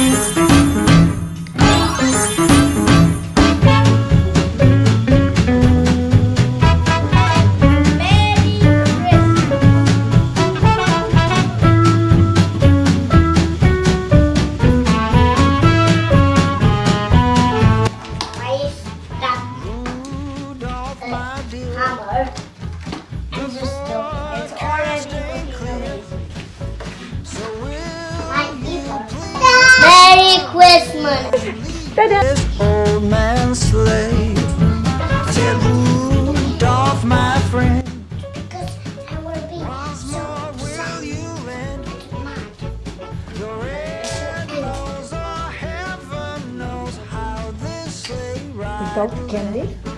Merry Christmas. this old man slave? Said Rudolph, my friend. Because I will be More will you lend? Your red nose or heaven knows how this sleigh rides. Without candy?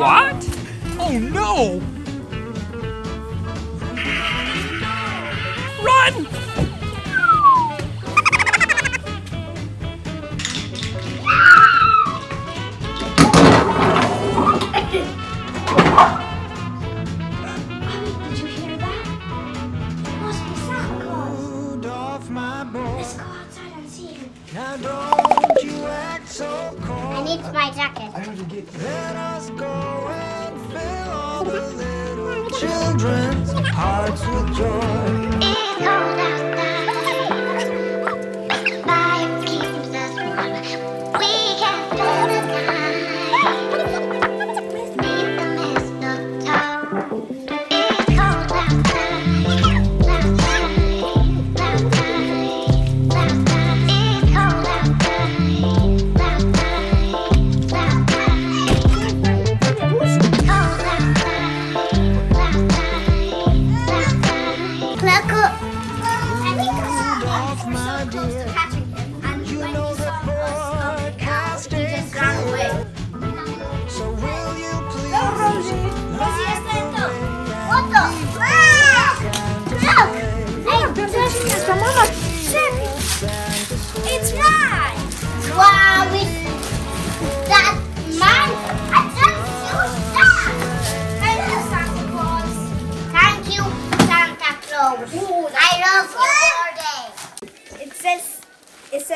What? Oh no! Run! Did you hear that? Must be Santa Claus. Rudolph, my boy. Let's go outside and see him. Cold. I need my jacket. Let us go and fill all the little children's hearts with joy.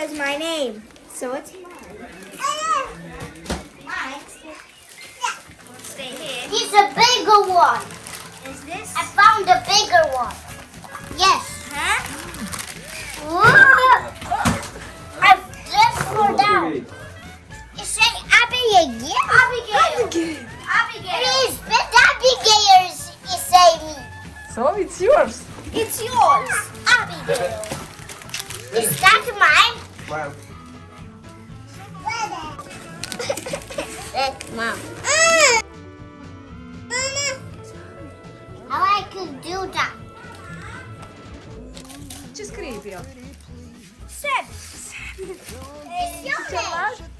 It says my name, so it's mine. Mine? Stay here. He's a bigger one! Is this? I found a bigger one! Yes! Huh? Whoa! I just fell down! It say Abigail? Abigail! Abigail! Please, but Abigail is, is say me! So it's yours. It's yours, Abigail. Is that mine? That's mom. How I could do that? Ce scrivi. It's your.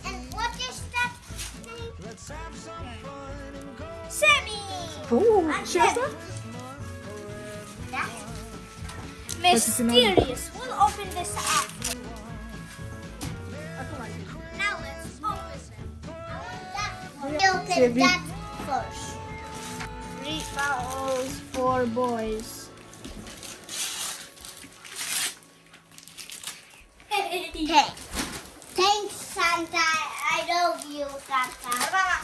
And what is that name? Sammy. Uh, ce asta? Mysterious. We'll open this up. Open Sebi. first. Three fowls, four boys. Hey. Thanks, Santa. I love you, Santa.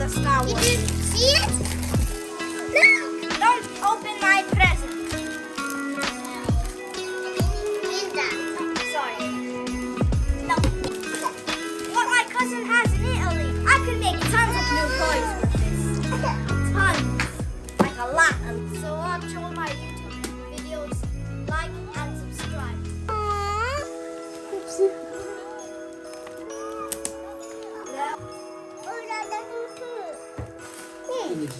the Star Did you see it? No. Don't open my present. Read that. Sorry. No. What my cousin has in Italy. I could make tons of new toys with this. Tons. Like a lot. So watch all my YouTube videos. Like Look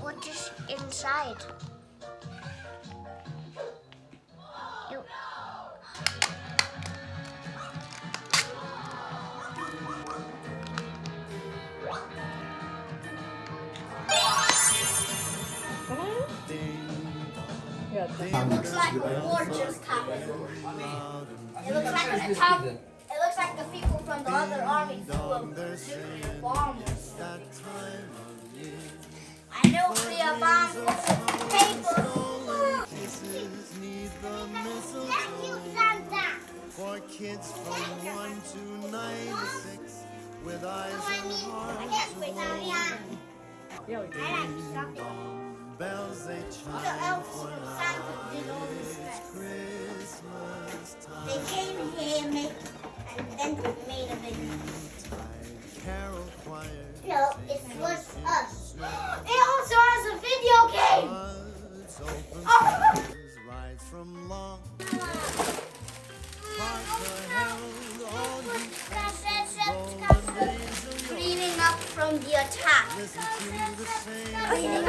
what is inside. It looks like war just happened. It looks like an attack. It looks like the people from the other army threw a nuclear bomb. I know the bomb was paper.